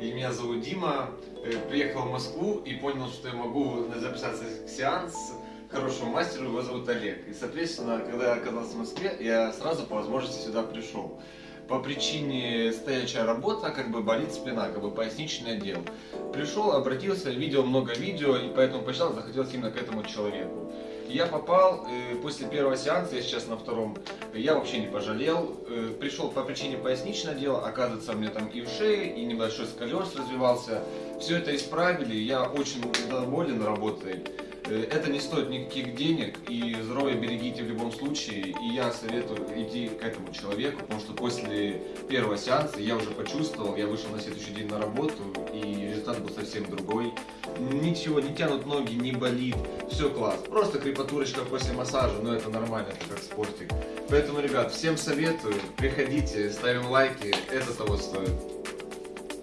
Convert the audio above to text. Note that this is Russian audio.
и меня зовут Дима. Э, Приехал в Москву и понял, что я могу записаться к сеанс хорошему мастеру, его зовут Олег. И, соответственно, когда я оказался в Москве, я сразу по возможности сюда пришел. По причине стоячая работа, как бы болит спина, как бы поясничный отдел. Пришел, обратился, видел много видео, и поэтому почитал, захотелось именно к этому человеку. Я попал э, после первого сеанса, я сейчас на втором, я вообще не пожалел. Э, пришел по причине поясничного дела, оказывается, у меня там и в шее, и небольшой сколиоз развивался. Все это исправили, я очень доволен работой. Э, Это не стоит никаких денег, и здоровье берегите в любом случае. И я советую идти к этому человеку, потому что после первого сеанса я уже почувствовал, я вышел на следующий день на работу, и результат был совсем другой. Ничего, не тянут ноги, не болит, все класс. Просто крепатурочка после массажа, но это нормально, это как спортик. Поэтому, ребят, всем советую, приходите, ставим лайки, это того стоит.